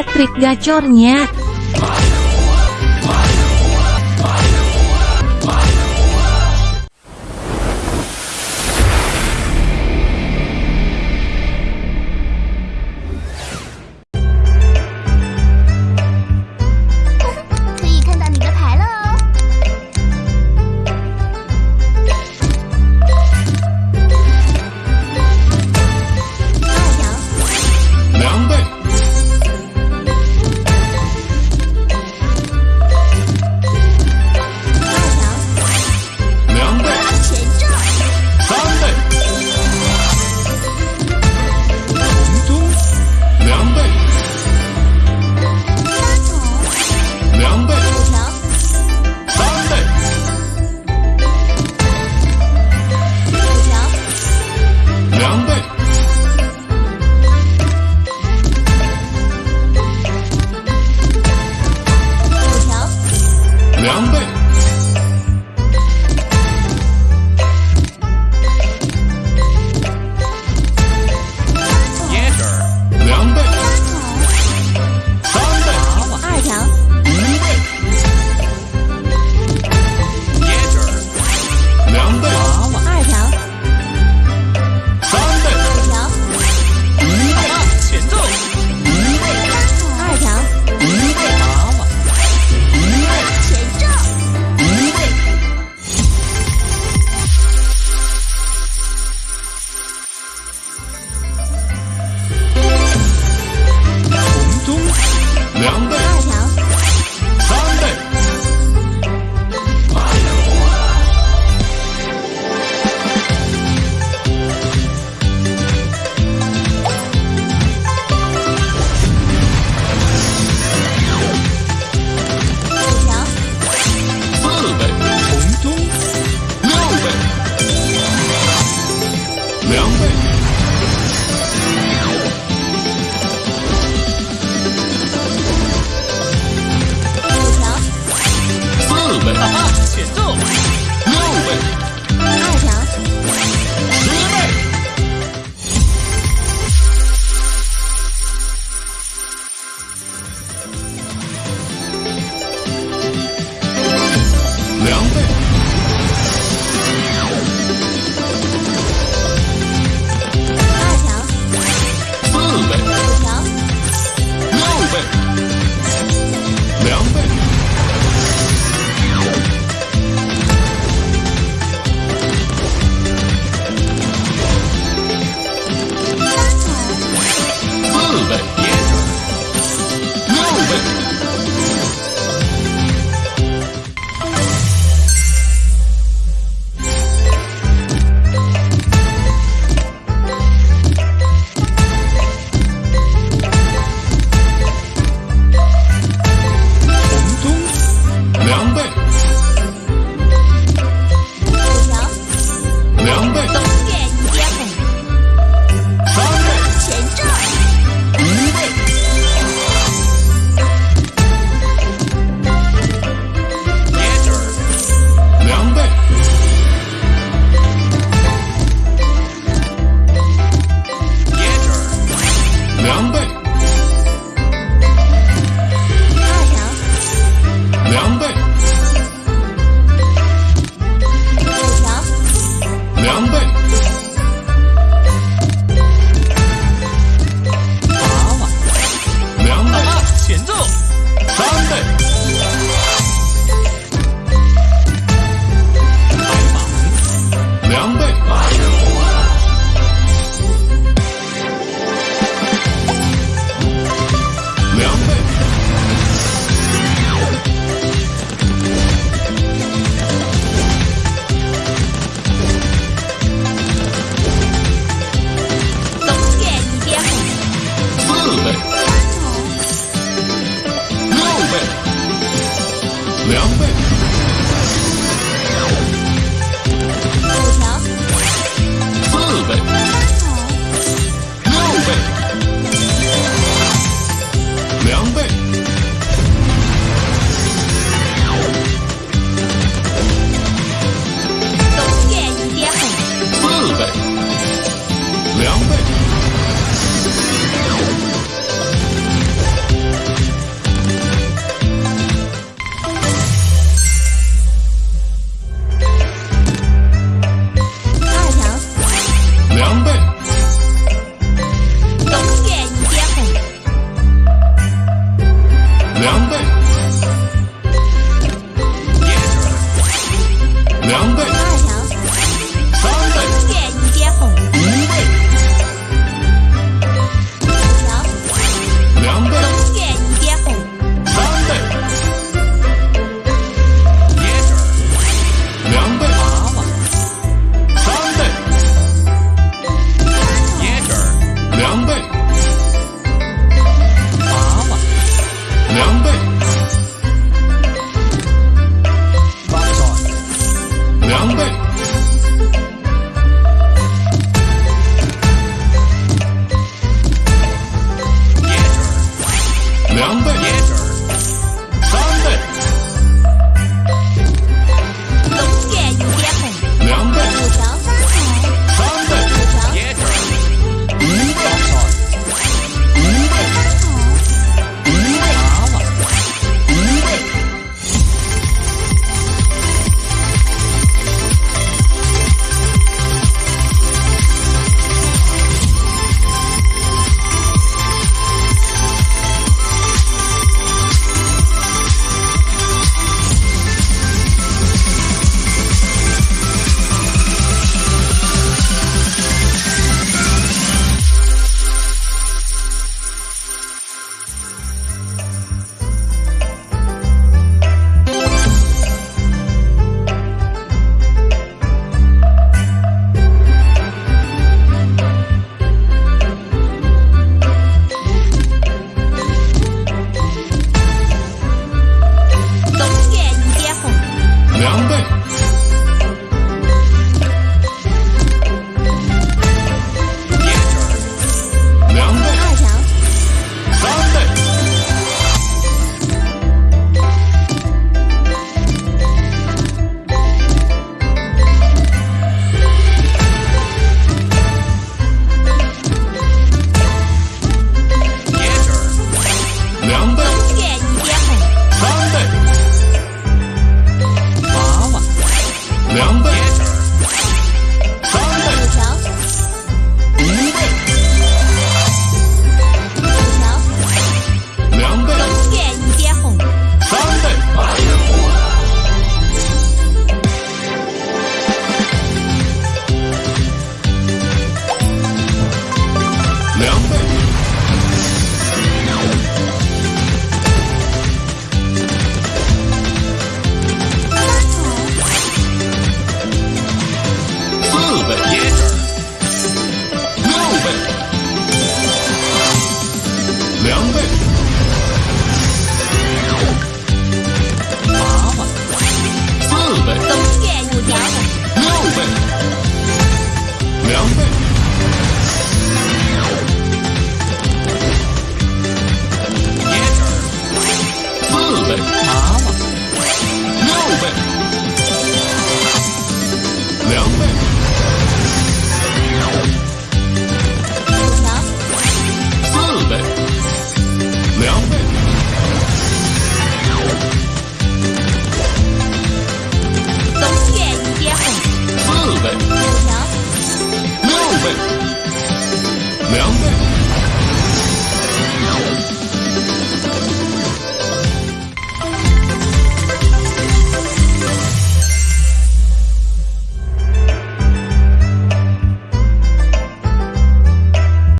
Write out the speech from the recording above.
trik gacornya. 两倍。I'm back. Yeah. 两